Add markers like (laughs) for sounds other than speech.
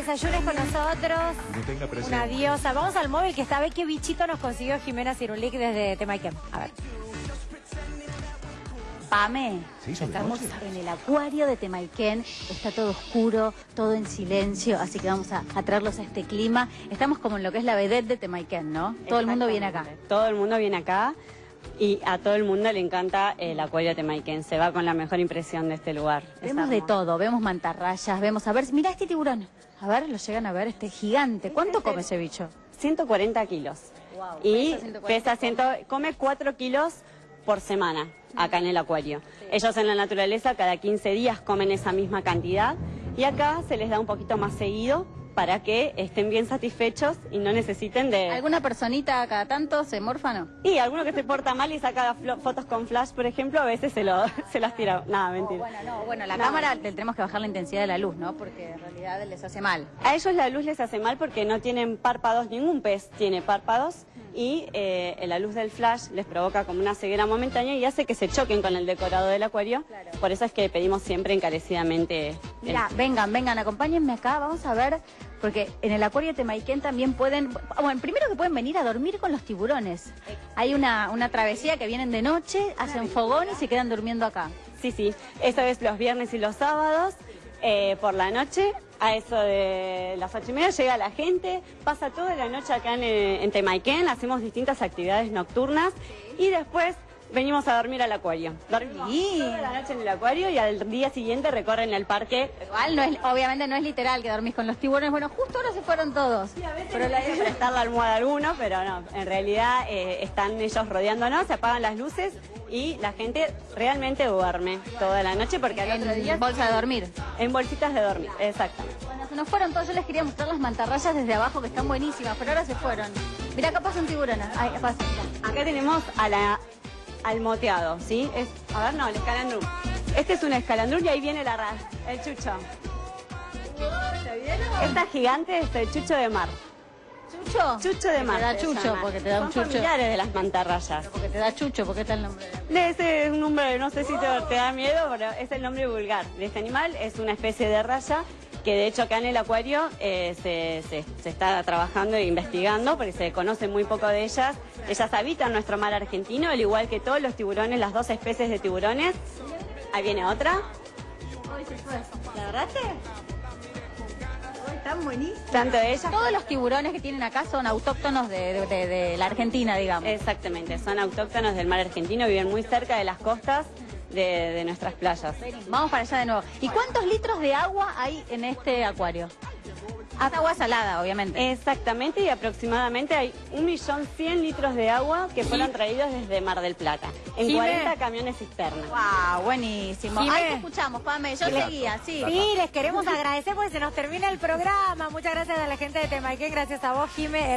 Desayunes con nosotros. Que tenga. Una diosa. Vamos al móvil que está a ver qué bichito nos consiguió Jimena Cirulic desde Temaiken. A ver. Pame, ¿Se hizo de estamos noche? en el acuario de Temaiken, está todo oscuro, todo en silencio, así que vamos a, a traerlos a este clima. Estamos como en lo que es la vedette de Temaiken, ¿no? Todo el mundo viene acá. Todo el mundo viene acá y a todo el mundo le encanta el acuario de Temaiken. Se va con la mejor impresión de este lugar. Es Vemos de todo, vemos mantarrayas, vemos, a ver, mira este tiburón. A ver, lo llegan a ver, este gigante. ¿Cuánto come ese bicho? 140 kilos. Wow, y pesa 140, pesa 100, come 4 kilos por semana acá en el acuario. Ellos en la naturaleza cada 15 días comen esa misma cantidad y acá se les da un poquito más seguido para que estén bien satisfechos y no necesiten de... ¿Alguna personita cada tanto se morfa no? Y alguno que se porta mal y saca fotos con flash, por ejemplo, a veces se, lo, (laughs) se las tira. Nada, mentira. Bueno, no, bueno, la cámara le tenemos que bajar la intensidad de la luz, ¿no? Porque en realidad les hace mal. A ellos la luz les hace mal porque no tienen párpados, ningún pez tiene párpados y eh, la luz del flash les provoca como una ceguera momentánea y hace que se choquen con el decorado del acuario. Por eso es que pedimos siempre encarecidamente... el- Mira, vengan, vengan, acompáñenme acá, vamos a ver, porque en el acuario de Temaiken también pueden, bueno, primero que pueden venir a dormir con los tiburones. Hay una, una travesía que vienen de noche, hacen fogón y se quedan durmiendo acá. Sí, sí, eso es los viernes y los sábados, eh, por la noche, a eso de las ocho llega la gente, pasa toda la noche acá en, en hacemos distintas actividades nocturnas y después venimos a dormir al acuario. Dormimos Sí. toda la noche en el acuario y al día siguiente recorren el parque. Igual no es, obviamente no es literal que dormís con los tiburones, bueno, justo ahora se fueron todos. Pero la idea es prestar la almohada a alguno, pero no, en realidad eh, están ellos rodeándonos, se apagan las luces y la gente realmente duerme toda la noche porque al otro día... En bolsa de dormir. En bolsitas de dormir, exactamente. Bueno, se nos fueron todos, yo les quería mostrar las mantarrayas desde abajo que están buenísimas, pero ahora se fueron. Mira, acá pasa un tiburón. Pasa. Acá tenemos a la, al moteado, ¿sí? Es, a ver, no, el escalandrú. Este es un escalandrú y ahí viene la ra- el chucho. Esta gigante es el chucho de mar. ¿Chucho? Chucho de mar. Te da chucho, porque te da un Son chucho. familiares de las mantarrayas. Porque te da chucho, porque está el nombre. de- Ese es un nombre, no sé si te, te da miedo, pero es el nombre vulgar de este animal. Es una especie de raya que de hecho acá en el acuario eh, se, se- se está trabajando e investigando porque se conoce muy poco de ellas. Ellas habitan nuestro mar argentino, al igual que todos los tiburones, las dos especies de tiburones. Ahí viene otra. ¿La agarraste? Están. Tanto ellas. Todos los tiburones que tienen acá son autóctonos de, de- de- de la Argentina, digamos. Exactamente, son autóctonos del mar argentino, viven muy cerca de las costas de, de nuestras playas. Vamos para allá de nuevo. ¿Y cuántos litros de agua hay en este acuario? Hasta agua salada, obviamente. Exactamente, y aproximadamente hay 1.100.000 litros de agua que fueron traídos desde Mar del Plata, en Jime. 40 camiones cisternas. Wow, buenísimo. Jimé. Ahí te escuchamos, Pame. Yo seguía, sí. Sí, les queremos agradecer porque se nos termina el programa. Muchas gracias a la gente de Temaiken, gracias a vos, Jime.